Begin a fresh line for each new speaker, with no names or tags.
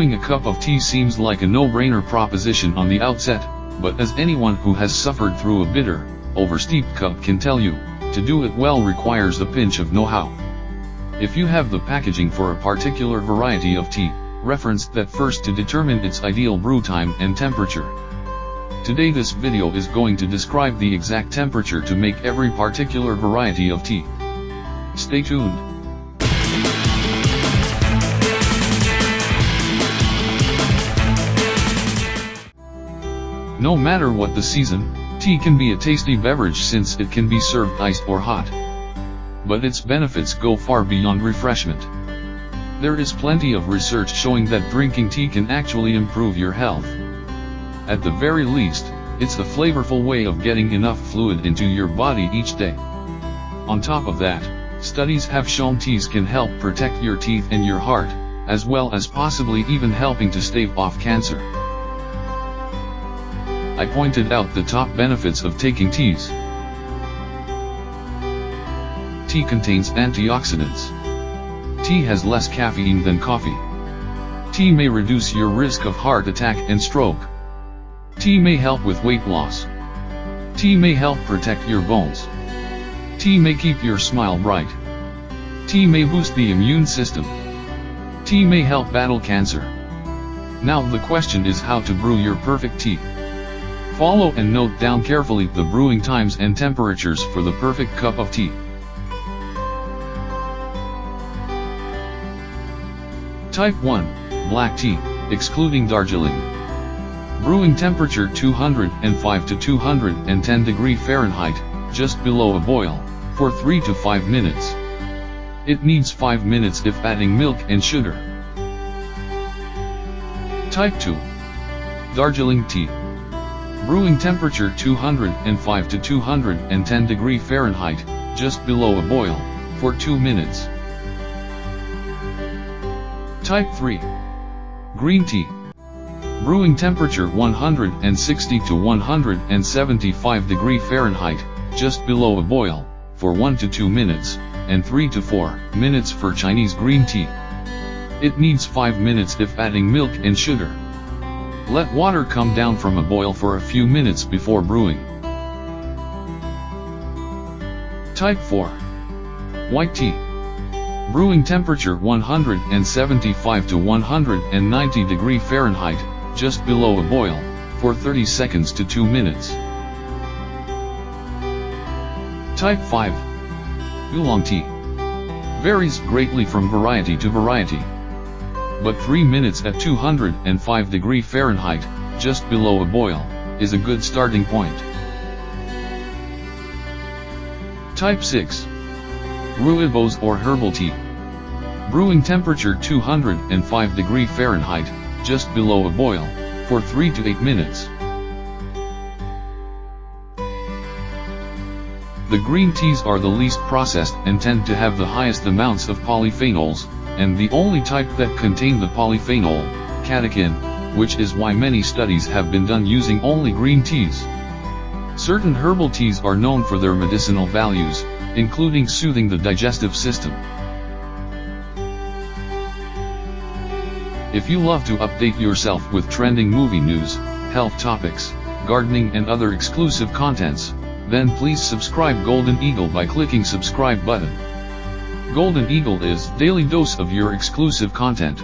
Brewing a cup of tea seems like a no-brainer proposition on the outset, but as anyone who has suffered through a bitter, oversteeped cup can tell you, to do it well requires a pinch of know-how. If you have the packaging for a particular variety of tea, reference that first to determine its ideal brew time and temperature. Today this video is going to describe the exact temperature to make every particular variety of tea. Stay tuned. No matter what the season, tea can be a tasty beverage since it can be served iced or hot. But its benefits go far beyond refreshment. There is plenty of research showing that drinking tea can actually improve your health. At the very least, it's a flavorful way of getting enough fluid into your body each day. On top of that, studies have shown teas can help protect your teeth and your heart, as well as possibly even helping to stave off cancer. I pointed out the top benefits of taking teas. Tea contains antioxidants. Tea has less caffeine than coffee. Tea may reduce your risk of heart attack and stroke. Tea may help with weight loss. Tea may help protect your bones. Tea may keep your smile bright. Tea may boost the immune system. Tea may help battle cancer. Now the question is how to brew your perfect tea. Follow and note down carefully the brewing times and temperatures for the perfect cup of tea. Type 1, Black Tea, excluding Darjeeling. Brewing temperature 205 to 210 degree Fahrenheit, just below a boil, for 3 to 5 minutes. It needs 5 minutes if adding milk and sugar. Type 2, Darjeeling Tea. Brewing temperature 205 to 210 degree Fahrenheit, just below a boil, for 2 minutes. Type 3. Green tea. Brewing temperature 160 to 175 degree Fahrenheit, just below a boil, for 1 to 2 minutes, and 3 to 4 minutes for Chinese green tea. It needs 5 minutes if adding milk and sugar. Let water come down from a boil for a few minutes before brewing. Type 4. White tea. Brewing temperature 175 to 190 degree Fahrenheit, just below a boil, for 30 seconds to 2 minutes. Type 5. Oolong tea. Varies greatly from variety to variety but 3 minutes at 205 degree Fahrenheit, just below a boil, is a good starting point. Type 6. Rooibos or herbal tea. Brewing temperature 205 degree Fahrenheit, just below a boil, for 3 to 8 minutes. The green teas are the least processed and tend to have the highest amounts of polyphenols, and the only type that contain the polyphenol, catechin, which is why many studies have been done using only green teas. Certain herbal teas are known for their medicinal values, including soothing the digestive system. If you love to update yourself with trending movie news, health topics, gardening and other exclusive contents, then please subscribe Golden Eagle by clicking subscribe button. Golden Eagle is daily dose of your exclusive content.